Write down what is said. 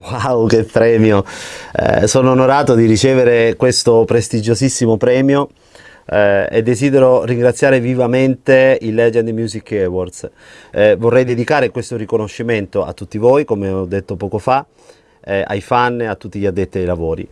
Wow, che premio! Eh, sono onorato di ricevere questo prestigiosissimo premio eh, e desidero ringraziare vivamente i Legend Music Awards. Eh, vorrei dedicare questo riconoscimento a tutti voi, come ho detto poco fa, eh, ai fan e a tutti gli addetti ai lavori.